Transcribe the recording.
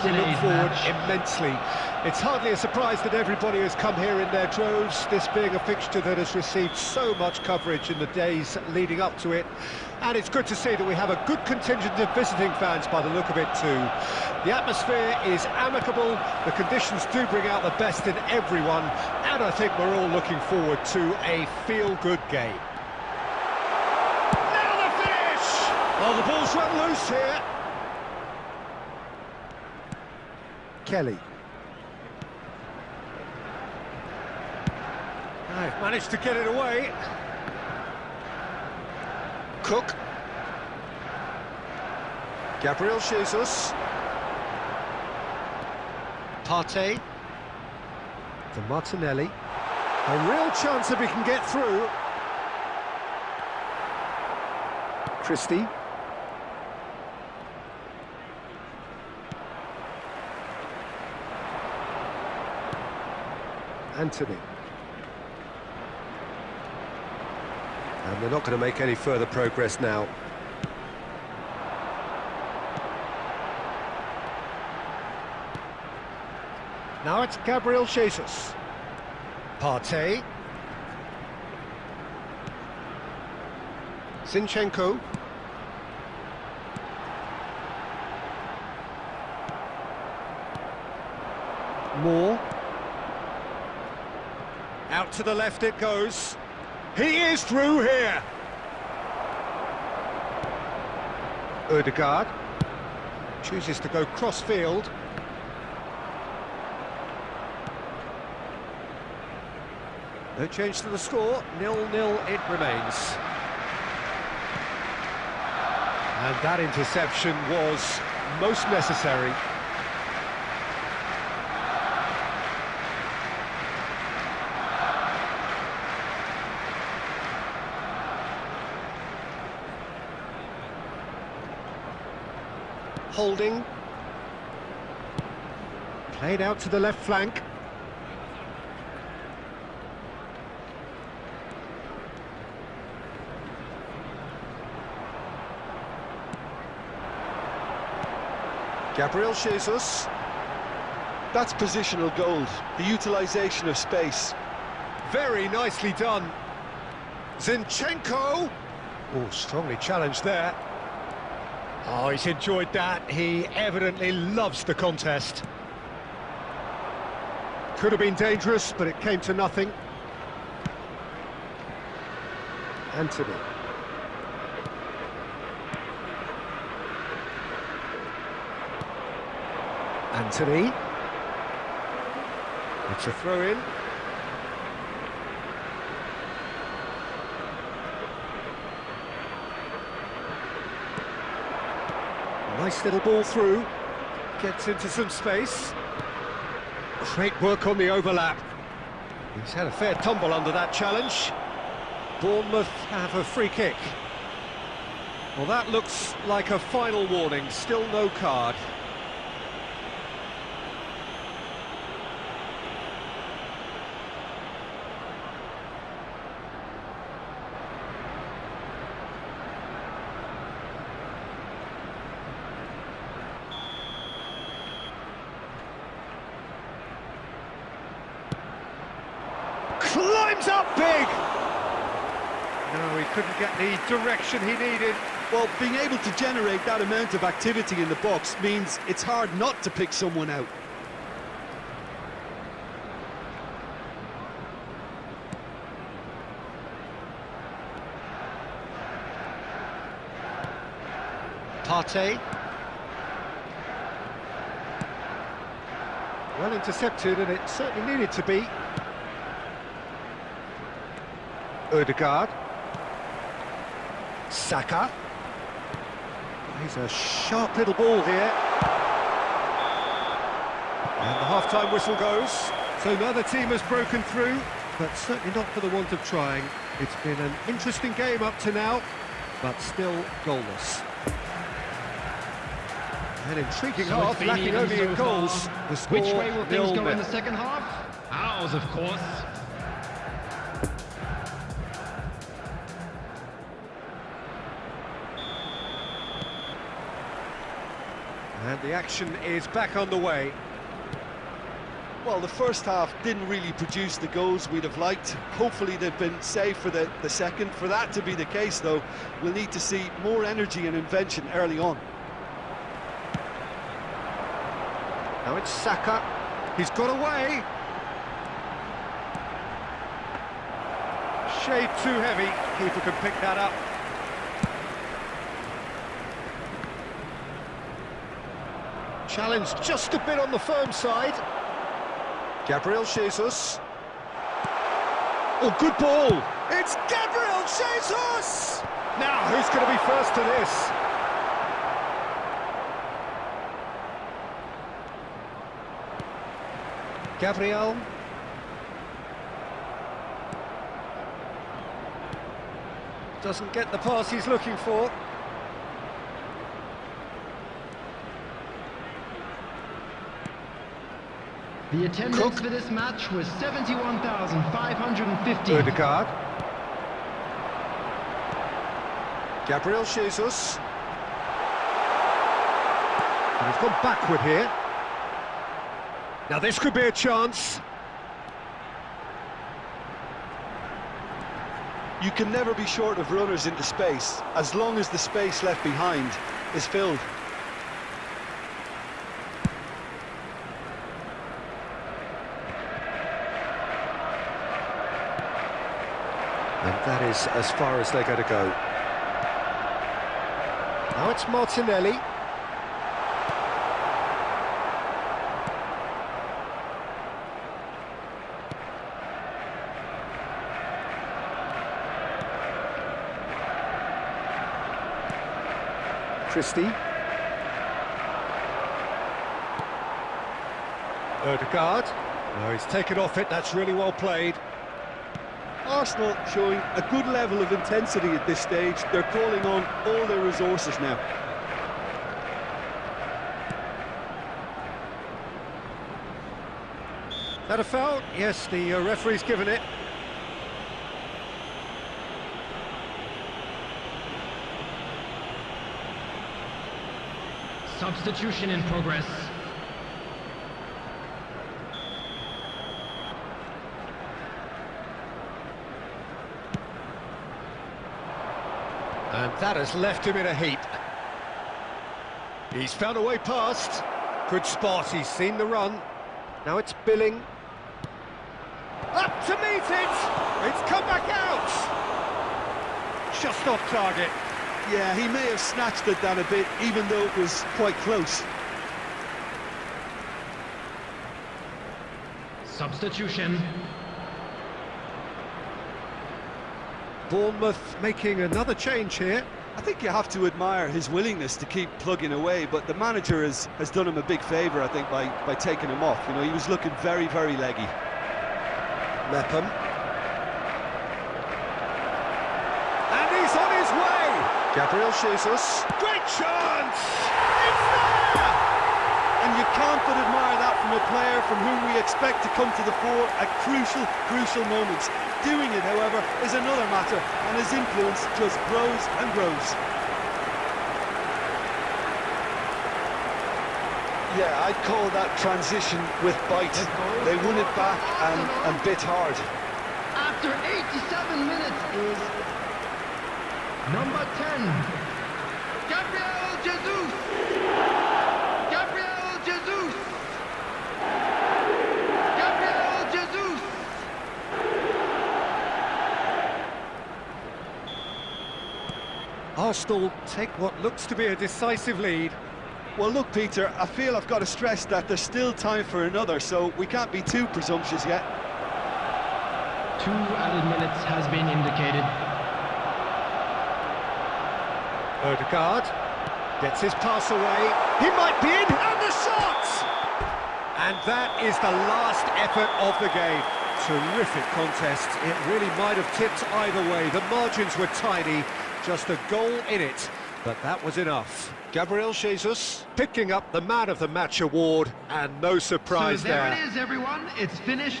we look forward immensely. It's hardly a surprise that everybody has come here in their droves, this being a fixture that has received so much coverage in the days leading up to it. And it's good to see that we have a good contingent of visiting fans by the look of it too. The atmosphere is amicable, the conditions do bring out the best in everyone, and I think we're all looking forward to a feel-good game. Now the finish! Oh, the ball's run loose here. Kelly. I've managed to get it away. Cook. Gabriel Jesus. Partey. For Martinelli. A real chance if he can get through. Christie. Anthony. And they're not going to make any further progress now. Now it's Gabriel Jesus. Partey. Zinchenko. Moore. Out to the left it goes. He is through here. Odegaard chooses to go cross-field. No change to the score, nil-nil it remains. And that interception was most necessary. Holding. Played out to the left flank. Gabriel Jesus. That's positional gold, the utilisation of space. Very nicely done. Zinchenko. Oh, strongly challenged there. Oh, he's enjoyed that. He evidently loves the contest. Could have been dangerous, but it came to nothing. Anthony. Anthony. It's a throw-in. Nice little ball through. Gets into some space. Great work on the overlap. He's had a fair tumble under that challenge. Bournemouth have a free kick. Well, that looks like a final warning. Still no card. Climbs up big! No, he couldn't get the direction he needed. Well, being able to generate that amount of activity in the box means it's hard not to pick someone out. Partey. Well intercepted, and it certainly needed to be. Odegaard. Saka. He's a sharp little ball here. And the half-time whistle goes. So another team has broken through, but certainly not for the want of trying. It's been an interesting game up to now, but still goalless. An intriguing so half, lacking only in goals. The score, Which way will things go in the second half? Ours, of course. And the action is back on the way. Well, the first half didn't really produce the goals we'd have liked. Hopefully they've been saved for the, the second. For that to be the case, though, we'll need to see more energy and invention early on. Now it's Saka. He's got away. Shade too heavy. Keeper can pick that up. Challenge just a bit on the firm side. Gabriel Jesus. Oh, good ball. It's Gabriel Jesus! Now, who's going to be first to this? Gabriel. Doesn't get the pass he's looking for. The attendance Cook. for this match was 71,550. Odegaard. Gabriel Jesus. And he's gone backward here. Now this could be a chance. You can never be short of runners into space, as long as the space left behind is filled. And that is as far as they're going to go. Now it's Martinelli. Christie. Odegaard. No, he's taken off it, that's really well played. Arsenal showing a good level of intensity at this stage. They're calling on all their resources now. That a foul? Yes, the uh, referee's given it. Substitution in progress. And that has left him in a heap. He's found a way past. Good spot, he's seen the run. Now it's Billing. Up to meet it! It's come back out! Just off target. Yeah, he may have snatched it down a bit, even though it was quite close. Substitution. Bournemouth making another change here. I think you have to admire his willingness to keep plugging away, but the manager has, has done him a big favour, I think, by, by taking him off. You know, he was looking very, very leggy. Mepham. And he's on his way! Gabriel Jesus. Great chance! It's there! And you can't but admire that from a player from whom we expect to come to the fore at crucial, crucial moments. Doing it, however, is another matter, and his influence just grows and grows. Yeah, I'd call that transition with bite. They won it back and, and bit hard. After 87 minutes is number 10, Gabriel Jesus. Gabriel Jesus. Gabriel Jesus. Arsenal take what looks to be a decisive lead. Well, look, Peter, I feel I've got to stress that there's still time for another, so we can't be too presumptuous yet. Two added minutes has been indicated. Odegaard gets his pass away. He might be in, and the shot! And that is the last effort of the game. Terrific contest. It really might have tipped either way. The margins were tiny, just a goal in it, but that was enough. Gabriel Jesus picking up the Man of the Match award, and no surprise so there there. it is, everyone. It's finished.